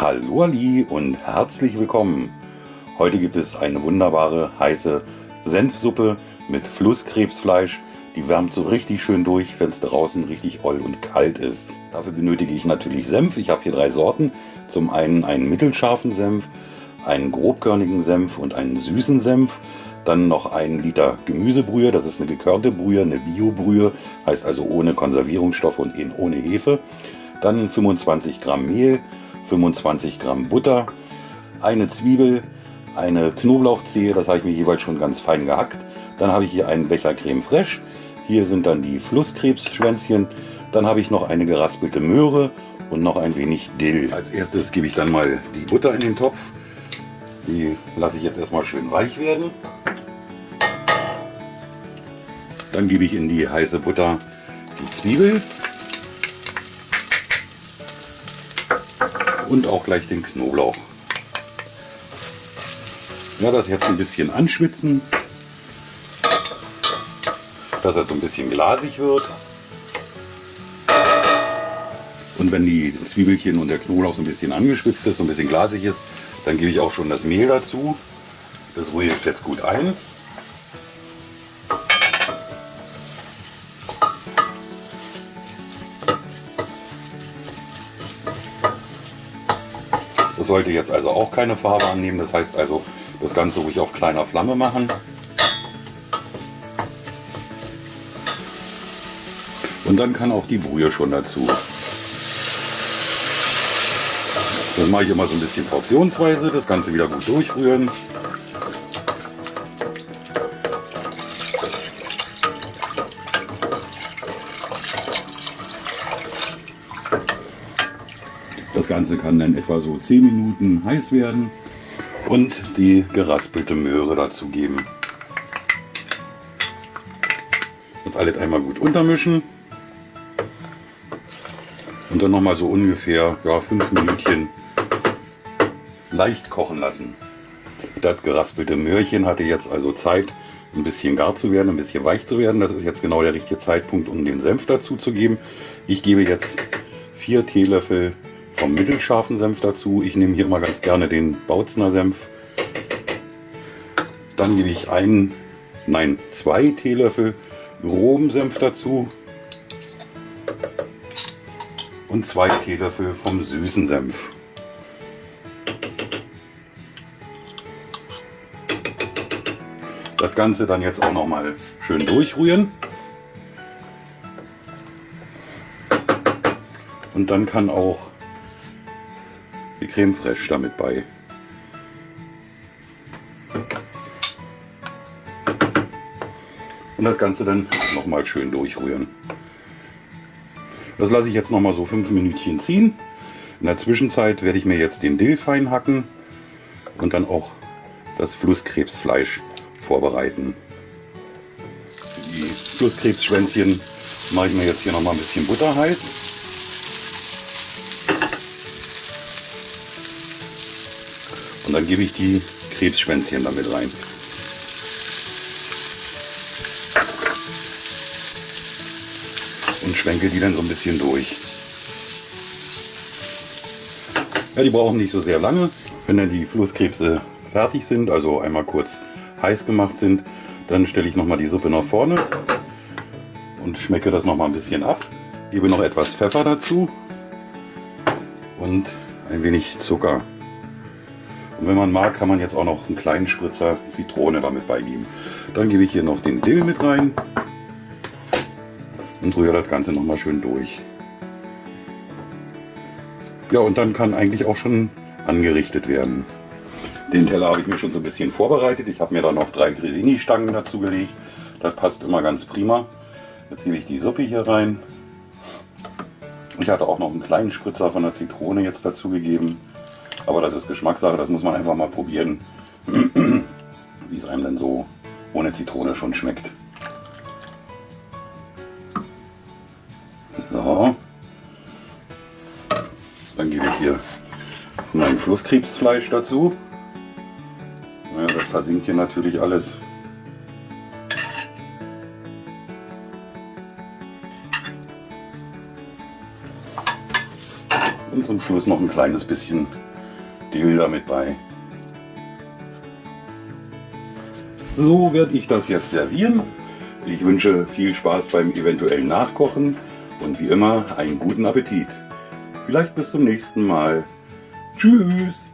Hallo Ali und herzlich willkommen. Heute gibt es eine wunderbare heiße Senfsuppe mit Flusskrebsfleisch. Die wärmt so richtig schön durch, wenn es draußen richtig oll und kalt ist. Dafür benötige ich natürlich Senf. Ich habe hier drei Sorten. Zum einen einen mittelscharfen Senf, einen grobkörnigen Senf und einen süßen Senf. Dann noch ein Liter Gemüsebrühe, das ist eine gekörnte Brühe, eine Biobrühe, heißt also ohne Konservierungsstoffe und ohne Hefe. Dann 25 Gramm Mehl, 25 Gramm Butter, eine Zwiebel, eine Knoblauchzehe, das habe ich mir jeweils schon ganz fein gehackt. Dann habe ich hier einen Becher Creme Fraiche. Hier sind dann die Flusskrebsschwänzchen. Dann habe ich noch eine geraspelte Möhre und noch ein wenig Dill. Als erstes gebe ich dann mal die Butter in den Topf. Die lasse ich jetzt erstmal schön weich werden. Dann gebe ich in die heiße Butter die Zwiebel und auch gleich den Knoblauch. Ja, das jetzt ein bisschen anschwitzen, dass er so ein bisschen glasig wird. Und wenn die Zwiebelchen und der Knoblauch so ein bisschen angeschwitzt ist, so ein bisschen glasig ist, dann gebe ich auch schon das Mehl dazu. Das rühre ich jetzt gut ein. Das sollte jetzt also auch keine Farbe annehmen. Das heißt also, das Ganze ruhig auf kleiner Flamme machen. Und dann kann auch die Brühe schon dazu. Das mache ich immer so ein bisschen portionsweise, das Ganze wieder gut durchrühren. Ganze kann dann etwa so 10 Minuten heiß werden und die geraspelte Möhre dazu geben. Und alles einmal gut untermischen. Und dann nochmal so ungefähr ja, 5 Minütchen leicht kochen lassen. Das geraspelte Möhrchen hatte jetzt also Zeit, ein bisschen gar zu werden, ein bisschen weich zu werden. Das ist jetzt genau der richtige Zeitpunkt, um den Senf dazu zu geben. Ich gebe jetzt 4 Teelöffel vom mittelscharfen Senf dazu. Ich nehme hier immer ganz gerne den Bautzner Senf. Dann gebe ich einen, nein, zwei Teelöffel groben Senf dazu und zwei Teelöffel vom süßen Senf. Das Ganze dann jetzt auch noch mal schön durchrühren. Und dann kann auch die Creme Fraiche damit bei. Und das Ganze dann noch mal schön durchrühren. Das lasse ich jetzt noch mal so fünf Minütchen ziehen. In der Zwischenzeit werde ich mir jetzt den Dill fein hacken und dann auch das Flusskrebsfleisch vorbereiten. Die Flusskrebsschwänzchen mache ich mir jetzt hier noch mal ein bisschen Butter heiß. Und dann gebe ich die Krebsschwänzchen damit rein. Und schwenke die dann so ein bisschen durch. Ja, die brauchen nicht so sehr lange. Wenn dann die Flusskrebse fertig sind, also einmal kurz heiß gemacht sind, dann stelle ich noch mal die Suppe nach vorne und schmecke das noch mal ein bisschen ab. Gebe noch etwas Pfeffer dazu und ein wenig Zucker. Und wenn man mag, kann man jetzt auch noch einen kleinen Spritzer Zitrone damit beigeben. Dann gebe ich hier noch den Dill mit rein und rühre das Ganze noch mal schön durch. Ja, und dann kann eigentlich auch schon angerichtet werden. Den Teller habe ich mir schon so ein bisschen vorbereitet. Ich habe mir da noch drei Grisini-Stangen dazu gelegt. Das passt immer ganz prima. Jetzt gebe ich die Suppe hier rein. Ich hatte auch noch einen kleinen Spritzer von der Zitrone jetzt dazu gegeben. Aber das ist Geschmackssache, das muss man einfach mal probieren, wie es einem dann so ohne Zitrone schon schmeckt. So. Dann gebe ich hier mein Flusskrebsfleisch dazu. Ja, das versinkt hier natürlich alles. Und zum Schluss noch ein kleines bisschen Dill damit bei. So werde ich das jetzt servieren. Ich wünsche viel Spaß beim eventuellen Nachkochen und wie immer einen guten Appetit. Vielleicht bis zum nächsten Mal. Tschüss!